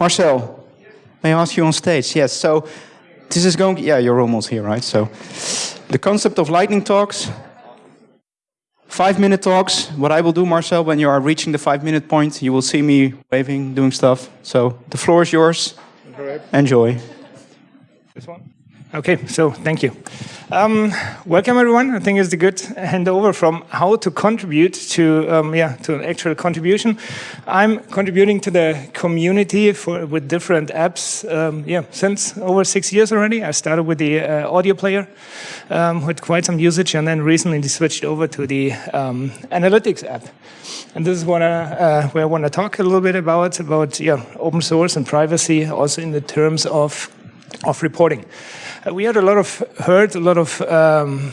Marcel, may I ask you on stage? Yes, so this is going, yeah, you're almost here, right? So the concept of lightning talks, five minute talks. What I will do, Marcel, when you are reaching the five minute point, you will see me waving, doing stuff. So the floor is yours. Enjoy. This one? Okay, so thank you. Um, welcome everyone. I think it's a good handover from how to contribute to um, yeah to an actual contribution. I'm contributing to the community for with different apps. Um, yeah, since over six years already. I started with the uh, audio player um, with quite some usage, and then recently switched over to the um, analytics app. And this is what I, uh, where I want to talk a little bit about about yeah open source and privacy, also in the terms of of reporting. Uh, we had a lot of heard a lot of um,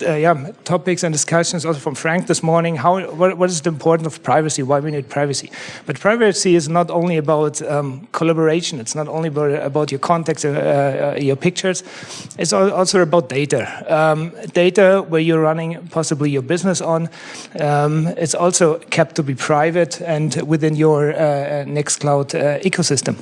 uh, yeah, topics and discussions also from Frank this morning. How what, what is the importance of privacy? Why we need privacy? But privacy is not only about um, collaboration. It's not only about, about your contacts, uh, uh, your pictures. It's also about data. Um, data where you're running possibly your business on. Um, it's also kept to be private and within your uh, Nextcloud uh, ecosystem.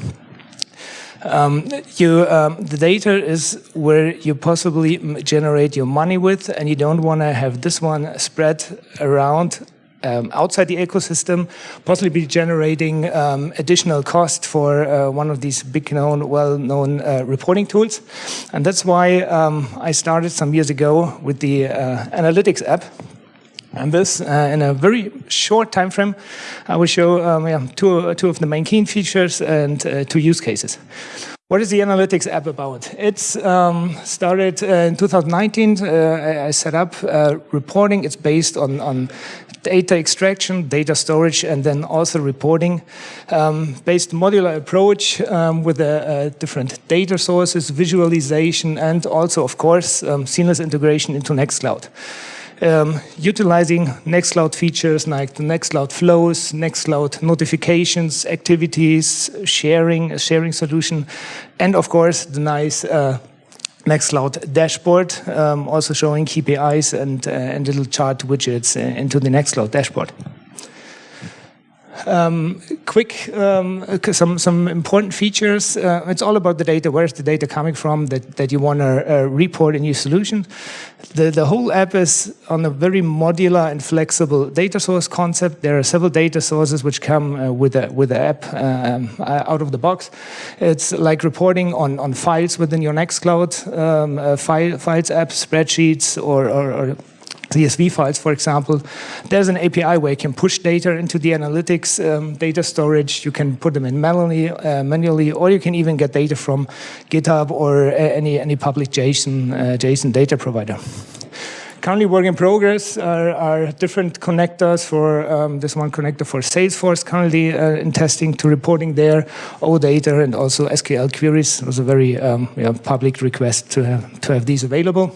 Um, you, um, the data is where you possibly generate your money with, and you don't want to have this one spread around um, outside the ecosystem, possibly be generating um, additional cost for uh, one of these big known, well-known uh, reporting tools. And that's why um, I started some years ago with the uh, analytics app. And this, uh, in a very short time frame, I will show um, yeah, two, two of the main key features and uh, two use cases. What is the analytics app about? It's um, started uh, in 2019. Uh, I, I, set up uh, reporting. It's based on, on data extraction, data storage, and then also reporting. Um, based modular approach um, with different data sources, visualization, and also, of course, um, seamless integration into Nextcloud um, utilizing Nextcloud features like the Nextcloud flows, Nextcloud notifications, activities, sharing, a sharing solution, and of course the nice uh, Nextcloud dashboard, um, also showing KPIs and, uh, and little chart widgets uh, into the Nextcloud dashboard. Um, quick, um, some some important features. Uh, it's all about the data. Where's the data coming from that that you want to uh, report in your solution? The the whole app is on a very modular and flexible data source concept. There are several data sources which come uh, with a with the app um, uh, out of the box. It's like reporting on on files within your Nextcloud um, uh, file, files app, spreadsheets, or, or, or CSV files, for example, there's an API where you can push data into the analytics um, data storage. You can put them in manually, uh, manually, or you can even get data from GitHub or uh, any any public JSON uh, JSON data provider. Currently, work in progress are, are different connectors for um, this one connector for Salesforce. Currently uh, in testing to reporting there, OData and also SQL queries. It was a very um, public request to have, to have these available.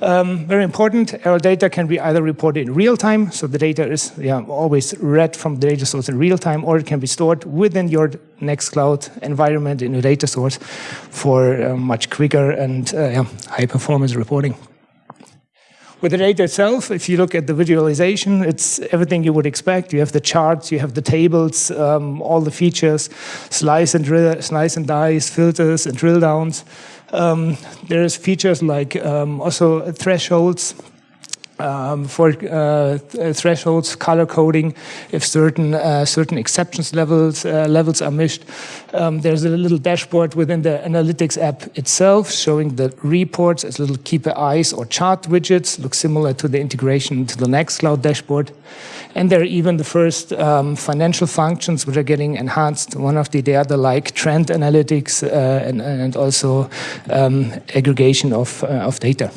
Um, very important, our data can be either reported in real time, so the data is yeah, always read from the data source in real time, or it can be stored within your Nextcloud environment in a data source for uh, much quicker and uh, yeah, high performance reporting. With the data itself, if you look at the visualization, it's everything you would expect. You have the charts, you have the tables, um, all the features, slice and, slice and dice, filters and drill downs. Um, there's features like um, also thresholds um, for uh, thresholds, color coding, if certain uh, certain exceptions levels uh, levels are missed. Um, there's a little dashboard within the analytics app itself showing the reports as little KPIs or chart widgets, look similar to the integration to the Nextcloud dashboard. And there are even the first um, financial functions which are getting enhanced. One of the, the other like trend analytics uh, and, and also um, aggregation of, uh, of data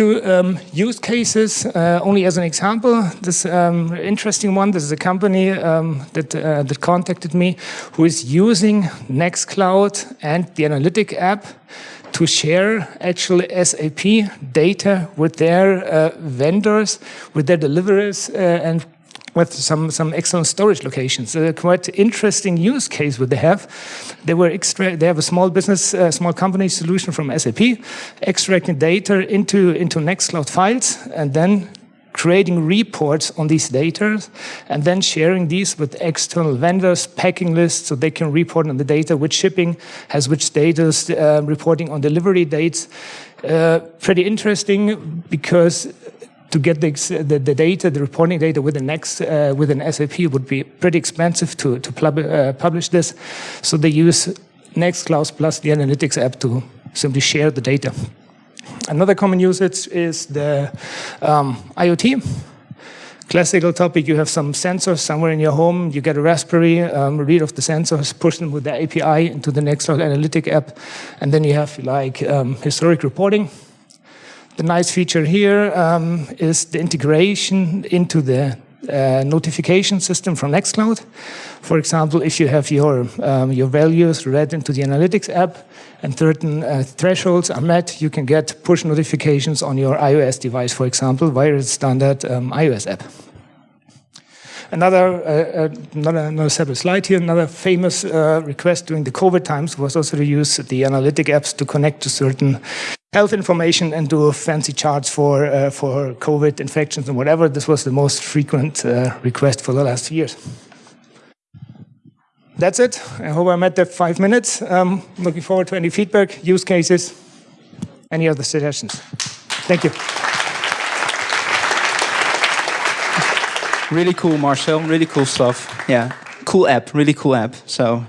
two um, use cases, uh, only as an example. This um, interesting one, this is a company um, that, uh, that contacted me who is using Nextcloud and the Analytic app to share actual SAP data with their uh, vendors, with their deliverers, uh, and with some some excellent storage locations. A quite interesting use case what they have. They were extra. They have a small business, uh, small company solution from SAP, extracting data into into Nextcloud files and then creating reports on these data and then sharing these with external vendors, packing lists, so they can report on the data, which shipping has which status, uh, reporting on delivery dates. Uh, pretty interesting because to get the, the, the, data, the reporting data with the next uh, with an SAP would be pretty expensive to to pub uh, publish this. So they use Nextcloud plus the analytics app to simply share the data. Another common usage is the um, IoT. Classical topic, you have some sensors somewhere in your home, you get a Raspberry, um, read off the sensors, push them with the API into the Nextcloud Analytic app, and then you have like um, historic reporting. The nice feature here um, is the integration into the uh, notification system from Nextcloud. For example, if you have your, um, your values read into the analytics app and certain uh, thresholds are met, you can get push notifications on your iOS device, for example, via the standard um, iOS app. Another, uh, uh, another, another separate slide here, another famous uh, request during the COVID times was also to use the analytic apps to connect to certain health information and do fancy charts for, uh, for COVID infections and whatever. This was the most frequent uh, request for the last years. That's it. I hope I met that five minutes. Um, looking forward to any feedback, use cases, any other suggestions. Thank you. Really cool, Marcel. Really cool stuff. Yeah, cool app. Really cool app. So